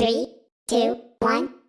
Three, two, one,